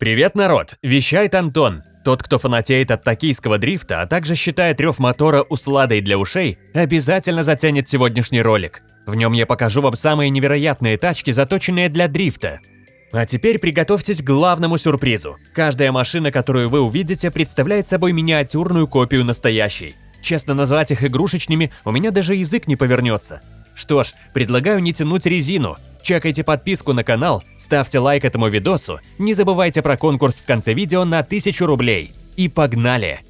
Привет, народ! Вещает Антон. Тот, кто фанатеет от токийского дрифта, а также считает рев мотора усладой для ушей, обязательно затянет сегодняшний ролик. В нем я покажу вам самые невероятные тачки, заточенные для дрифта. А теперь приготовьтесь к главному сюрпризу. Каждая машина, которую вы увидите, представляет собой миниатюрную копию настоящей. Честно назвать их игрушечными, у меня даже язык не повернется. Что ж, предлагаю не тянуть резину. Чекайте подписку на канал, ставьте лайк этому видосу, не забывайте про конкурс в конце видео на 1000 рублей. И погнали!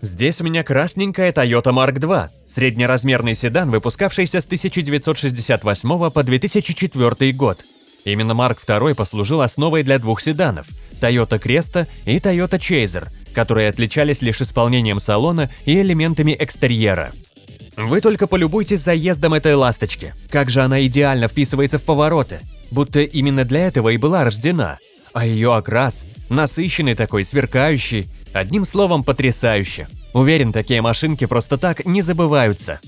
Здесь у меня красненькая Toyota Mark II, среднеразмерный седан, выпускавшийся с 1968 по 2004 год. Именно Mark II послужил основой для двух седанов – Toyota Cresta и Toyota Chaser, которые отличались лишь исполнением салона и элементами экстерьера. Вы только полюбуйтесь заездом этой ласточки. Как же она идеально вписывается в повороты. Будто именно для этого и была рождена. А ее окрас, насыщенный такой, сверкающий, одним словом, потрясающе. Уверен, такие машинки просто так не забываются.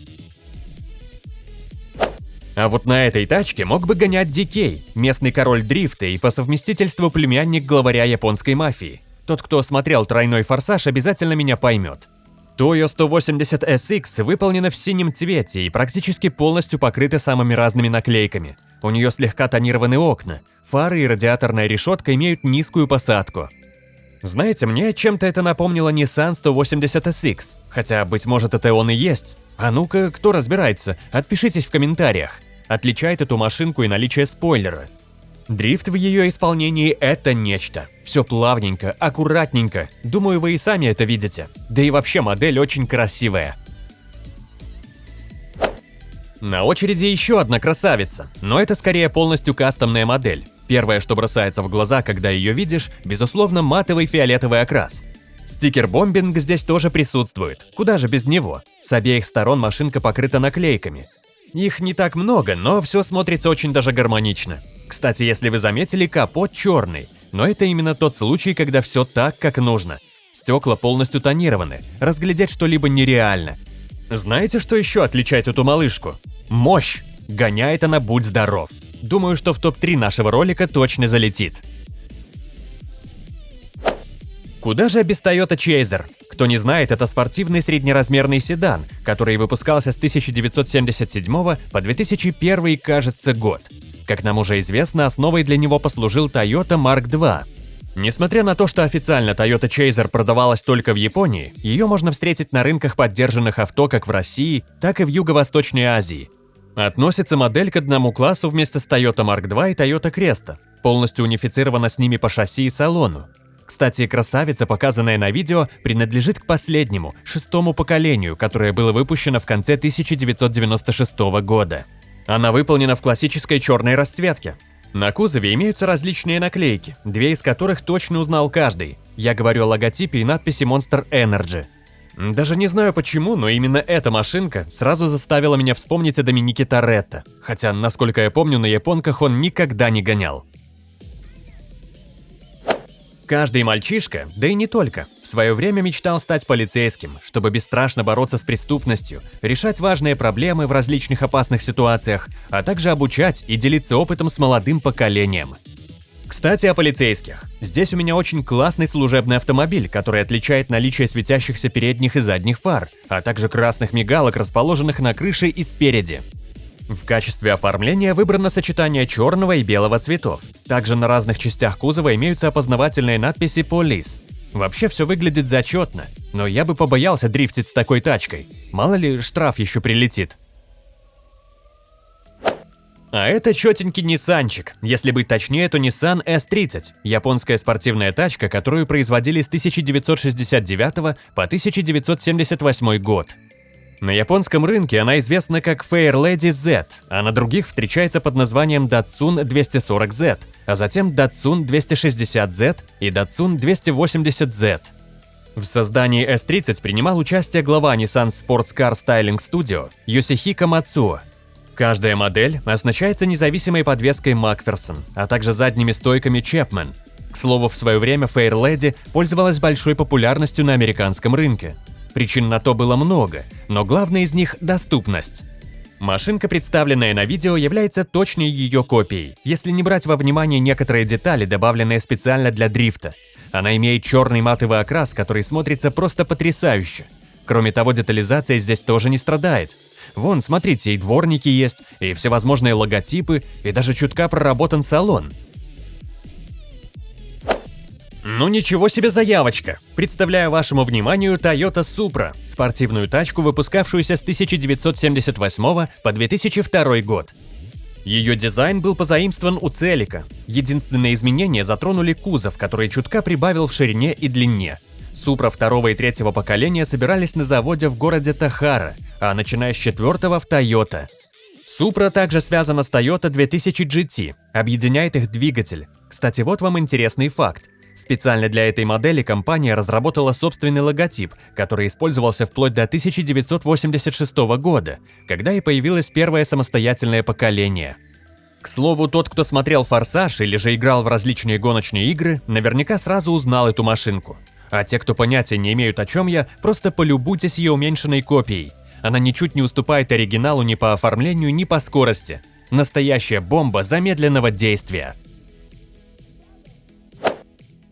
А вот на этой тачке мог бы гонять Дикей, местный король дрифта и по совместительству племянник главаря японской мафии. Тот, кто смотрел «Тройной форсаж», обязательно меня поймет. Toyo 180 SX выполнена в синем цвете и практически полностью покрыта самыми разными наклейками. У нее слегка тонированы окна, фары и радиаторная решетка имеют низкую посадку. Знаете, мне чем-то это напомнило Nissan 180 SX, хотя, быть может, это он и есть. А ну-ка, кто разбирается, отпишитесь в комментариях. Отличает эту машинку и наличие спойлера – Дрифт в ее исполнении – это нечто. Все плавненько, аккуратненько. Думаю, вы и сами это видите. Да и вообще модель очень красивая. На очереди еще одна красавица, но это скорее полностью кастомная модель. Первое, что бросается в глаза, когда ее видишь, безусловно, матовый фиолетовый окрас. Стикер-бомбинг здесь тоже присутствует, куда же без него. С обеих сторон машинка покрыта наклейками. Их не так много, но все смотрится очень даже гармонично. Кстати, если вы заметили, капот черный, но это именно тот случай, когда все так, как нужно. Стекла полностью тонированы, разглядеть что-либо нереально. Знаете, что еще отличает эту малышку? Мощь! Гоняет она будь здоров. Думаю, что в топ-3 нашего ролика точно залетит. Куда же без Toyota Chaser? Кто не знает, это спортивный среднеразмерный седан, который выпускался с 1977 по 2001, кажется, год. Как нам уже известно, основой для него послужил Toyota Mark II. Несмотря на то, что официально Toyota Chaser продавалась только в Японии, ее можно встретить на рынках поддержанных авто как в России, так и в Юго-Восточной Азии. Относится модель к одному классу вместе с Toyota Mark II и Toyota Cresta, полностью унифицирована с ними по шасси и салону. Кстати, красавица, показанная на видео, принадлежит к последнему, шестому поколению, которое было выпущено в конце 1996 года. Она выполнена в классической черной расцветке. На кузове имеются различные наклейки, две из которых точно узнал каждый. Я говорю о логотипе и надписи Monster Energy. Даже не знаю почему, но именно эта машинка сразу заставила меня вспомнить о Доминике Торетто, хотя, насколько я помню, на японках он никогда не гонял. Каждый мальчишка, да и не только, в свое время мечтал стать полицейским, чтобы бесстрашно бороться с преступностью, решать важные проблемы в различных опасных ситуациях, а также обучать и делиться опытом с молодым поколением. Кстати, о полицейских. Здесь у меня очень классный служебный автомобиль, который отличает наличие светящихся передних и задних фар, а также красных мигалок, расположенных на крыше и спереди. В качестве оформления выбрано сочетание черного и белого цветов. Также на разных частях кузова имеются опознавательные надписи «Полис». Вообще все выглядит зачетно, но я бы побоялся дрифтить с такой тачкой. Мало ли, штраф еще прилетит. А это четенький Ниссанчик, если быть точнее, то Nissan S30, японская спортивная тачка, которую производили с 1969 по 1978 год. На японском рынке она известна как Fair Lady Z, а на других встречается под названием Datsun 240Z, а затем Datsun 260Z и Datsun 280Z. В создании S30 принимал участие глава Nissan Sports Car Styling Studio Йосихико Мацуо. Каждая модель оснащается независимой подвеской Макферсон, а также задними стойками Chapman. К слову, в свое время Fair Lady пользовалась большой популярностью на американском рынке. Причин на то было много, но главное из них – доступность. Машинка, представленная на видео, является точной ее копией, если не брать во внимание некоторые детали, добавленные специально для дрифта. Она имеет черный матовый окрас, который смотрится просто потрясающе. Кроме того, детализация здесь тоже не страдает. Вон, смотрите, и дворники есть, и всевозможные логотипы, и даже чутка проработан салон. Ну ничего себе заявочка! Представляю вашему вниманию Toyota Supra, спортивную тачку, выпускавшуюся с 1978 по 2002 год. Ее дизайн был позаимствован у Целика. Единственные изменения затронули кузов, который чутка прибавил в ширине и длине. Супра второго и третьего поколения собирались на заводе в городе Тахара, а начиная с четвертого в Toyota. Супра также связана с Toyota 2000 GT, объединяет их двигатель. Кстати, вот вам интересный факт. Специально для этой модели компания разработала собственный логотип, который использовался вплоть до 1986 года, когда и появилось первое самостоятельное поколение. К слову, тот, кто смотрел «Форсаж» или же играл в различные гоночные игры, наверняка сразу узнал эту машинку. А те, кто понятия не имеют о чем я, просто полюбуйтесь ее уменьшенной копией. Она ничуть не уступает оригиналу ни по оформлению, ни по скорости. Настоящая бомба замедленного действия.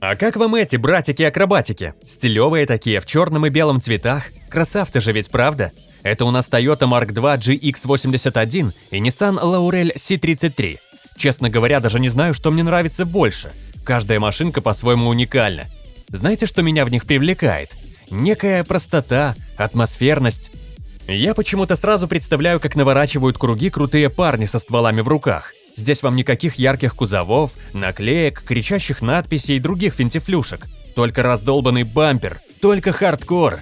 А как вам эти братики-акробатики? Стилевые такие, в черном и белом цветах. Красавцы же ведь, правда? Это у нас Toyota Mark II GX81 и Nissan Laurel C33. Честно говоря, даже не знаю, что мне нравится больше. Каждая машинка по-своему уникальна. Знаете, что меня в них привлекает? Некая простота, атмосферность. Я почему-то сразу представляю, как наворачивают круги крутые парни со стволами в руках. Здесь вам никаких ярких кузовов, наклеек, кричащих надписей и других финтифлюшек. Только раздолбанный бампер, только хардкор.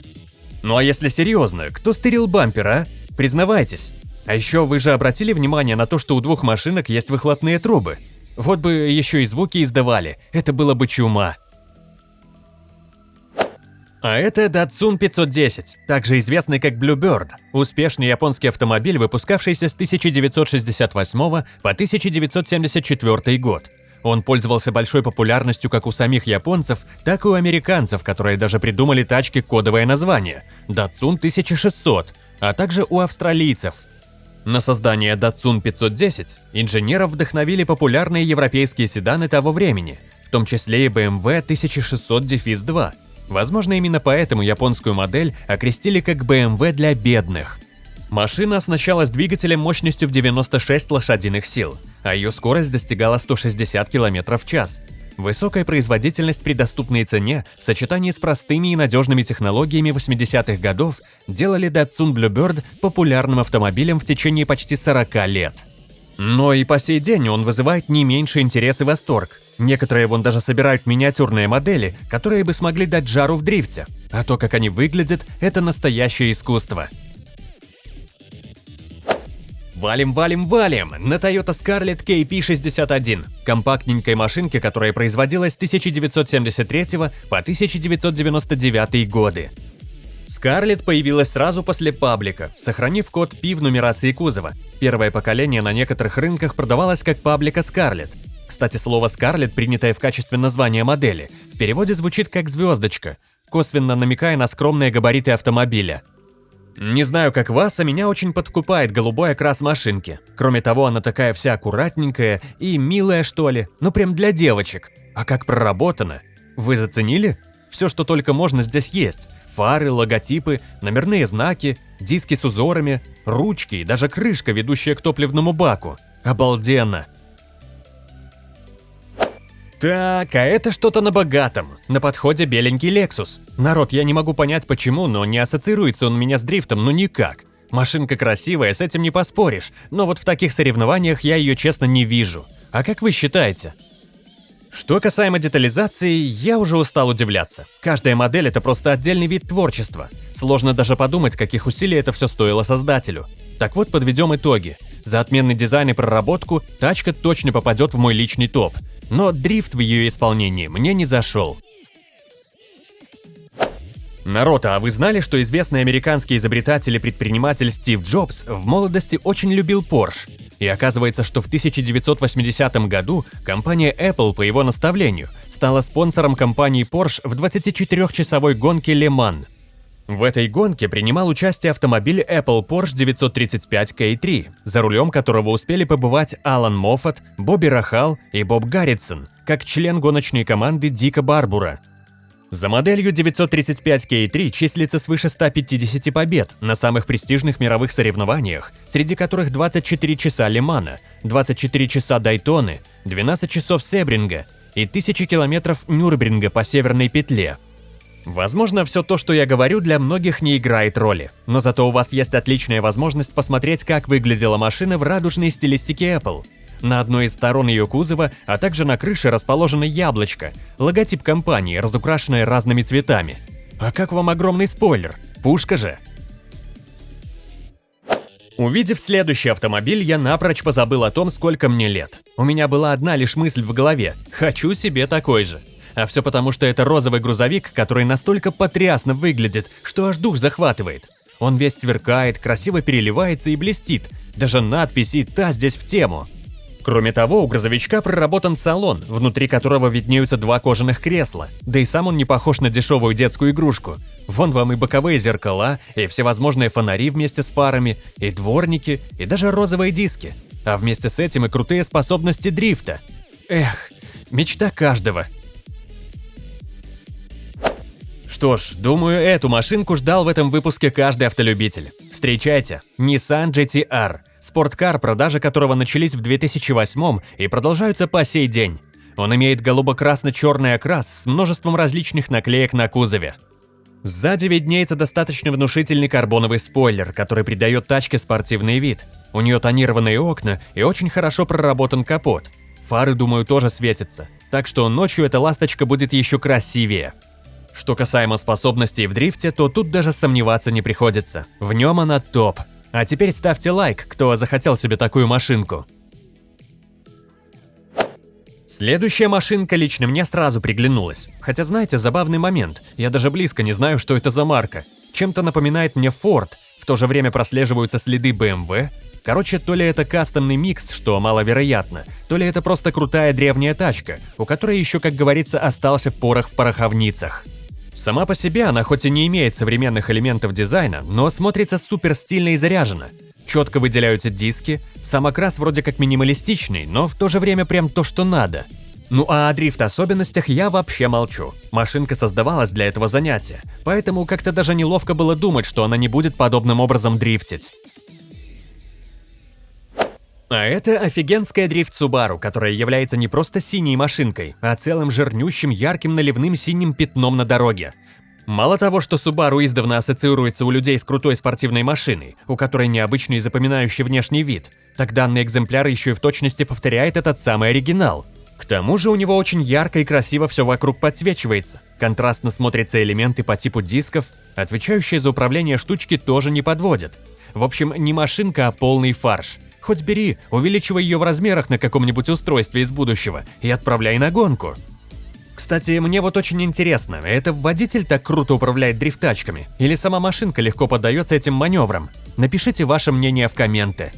Ну а если серьезно, кто стырил бампер, а? Признавайтесь. А еще вы же обратили внимание на то, что у двух машинок есть выхлопные трубы? Вот бы еще и звуки издавали, это было бы чума. А это Datsun 510, также известный как Bluebird, успешный японский автомобиль, выпускавшийся с 1968 по 1974 год. Он пользовался большой популярностью как у самих японцев, так и у американцев, которые даже придумали тачки кодовое название – Datsun 1600, а также у австралийцев. На создание Datsun 510 инженеров вдохновили популярные европейские седаны того времени, в том числе и BMW 1600-2, Возможно, именно поэтому японскую модель окрестили как BMW для бедных. Машина оснащалась двигателем мощностью в 96 лошадиных сил, а ее скорость достигала 160 км в час. Высокая производительность при доступной цене в сочетании с простыми и надежными технологиями 80-х годов делали Datsun Bluebird популярным автомобилем в течение почти 40 лет. Но и по сей день он вызывает не меньше интерес и восторг. Некоторые вон даже собирают миниатюрные модели, которые бы смогли дать жару в дрифте. А то, как они выглядят, это настоящее искусство. Валим, валим, валим! На Toyota Scarlett KP61, компактненькой машинке, которая производилась с 1973 по 1999 годы. Scarlett появилась сразу после паблика, сохранив код P в нумерации кузова. Первое поколение на некоторых рынках продавалось как паблика Scarlett, кстати, слово «Скарлетт», принятое в качестве названия модели, в переводе звучит как «звездочка», косвенно намекая на скромные габариты автомобиля. Не знаю, как вас, а меня очень подкупает голубой окрас машинки. Кроме того, она такая вся аккуратненькая и милая, что ли, ну прям для девочек. А как проработана? Вы заценили? Все, что только можно, здесь есть. Фары, логотипы, номерные знаки, диски с узорами, ручки и даже крышка, ведущая к топливному баку. Обалденно! Так, а это что-то на богатом. На подходе беленький Lexus. Народ, я не могу понять почему, но не ассоциируется он у меня с дрифтом, ну никак. Машинка красивая, с этим не поспоришь, но вот в таких соревнованиях я ее честно не вижу. А как вы считаете? Что касаемо детализации, я уже устал удивляться. Каждая модель – это просто отдельный вид творчества. Сложно даже подумать, каких усилий это все стоило создателю. Так вот, подведем итоги. За отменный дизайн и проработку тачка точно попадет в мой личный топ – но дрифт в ее исполнении мне не зашел. Народ, а вы знали, что известный американский изобретатель и предприниматель Стив Джобс в молодости очень любил Porsche? И оказывается, что в 1980 году компания Apple по его наставлению стала спонсором компании Porsche в 24-часовой гонке Le Mans. В этой гонке принимал участие автомобиль Apple Porsche 935 K3, за рулем которого успели побывать Алан Моффат, Бобби Рахал и Боб Гарритсон, как член гоночной команды Дика Барбура. За моделью 935 K3 числится свыше 150 побед на самых престижных мировых соревнованиях, среди которых 24 часа Лимана, 24 часа Дайтоны, 12 часов Себринга и 1000 километров Нюрнберга по Северной петле – Возможно, все то, что я говорю, для многих не играет роли, но зато у вас есть отличная возможность посмотреть, как выглядела машина в радужной стилистике Apple. На одной из сторон ее кузова, а также на крыше расположено яблочко, логотип компании, разукрашенное разными цветами. А как вам огромный спойлер? Пушка же! Увидев следующий автомобиль, я напрочь позабыл о том, сколько мне лет. У меня была одна лишь мысль в голове – хочу себе такой же. А все потому, что это розовый грузовик, который настолько потрясно выглядит, что аж дух захватывает. Он весь сверкает, красиво переливается и блестит. Даже надписи «Та здесь в тему». Кроме того, у грузовичка проработан салон, внутри которого виднеются два кожаных кресла, да и сам он не похож на дешевую детскую игрушку. Вон вам и боковые зеркала, и всевозможные фонари вместе с фарами, и дворники, и даже розовые диски. А вместе с этим и крутые способности дрифта. Эх, мечта каждого. Что ж, думаю, эту машинку ждал в этом выпуске каждый автолюбитель. Встречайте, Nissan GT-R, спорткар, продажи которого начались в 2008 и продолжаются по сей день. Он имеет голубо-красно-черный окрас с множеством различных наклеек на кузове. Сзади виднеется достаточно внушительный карбоновый спойлер, который придает тачке спортивный вид. У нее тонированные окна и очень хорошо проработан капот. Фары, думаю, тоже светятся, так что ночью эта ласточка будет еще красивее. Что касаемо способностей в дрифте, то тут даже сомневаться не приходится. В нем она топ. А теперь ставьте лайк, кто захотел себе такую машинку. Следующая машинка лично мне сразу приглянулась. Хотя знаете, забавный момент, я даже близко не знаю, что это за марка. Чем-то напоминает мне Ford, в то же время прослеживаются следы BMW. Короче, то ли это кастомный микс, что маловероятно, то ли это просто крутая древняя тачка, у которой еще, как говорится, остался порох в пороховницах. Сама по себе она хоть и не имеет современных элементов дизайна, но смотрится супер стильно и заряженно. Четко выделяются диски, сам окрас вроде как минималистичный, но в то же время прям то, что надо. Ну а о дрифт-особенностях я вообще молчу. Машинка создавалась для этого занятия, поэтому как-то даже неловко было думать, что она не будет подобным образом дрифтить. А это офигенская дрифт Subaru, которая является не просто синей машинкой, а целым жирнющим ярким наливным синим пятном на дороге. Мало того, что Subaru издавна ассоциируется у людей с крутой спортивной машиной, у которой необычный и запоминающий внешний вид, так данный экземпляр еще и в точности повторяет этот самый оригинал. К тому же у него очень ярко и красиво все вокруг подсвечивается. Контрастно смотрятся элементы по типу дисков, отвечающие за управление штучки тоже не подводят. В общем, не машинка, а полный фарш. Хоть бери, увеличивай ее в размерах на каком-нибудь устройстве из будущего и отправляй на гонку. Кстати, мне вот очень интересно, это водитель так круто управляет дрифтачками, или сама машинка легко поддается этим маневрам? Напишите ваше мнение в комменты.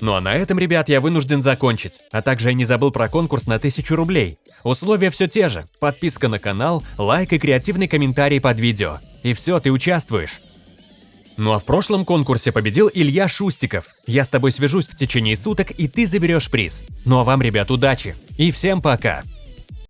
Ну а на этом, ребят, я вынужден закончить. А также я не забыл про конкурс на 1000 рублей. Условия все те же. Подписка на канал, лайк и креативный комментарий под видео. И все, ты участвуешь. Ну а в прошлом конкурсе победил Илья Шустиков. Я с тобой свяжусь в течение суток, и ты заберешь приз. Ну а вам, ребят, удачи. И всем пока.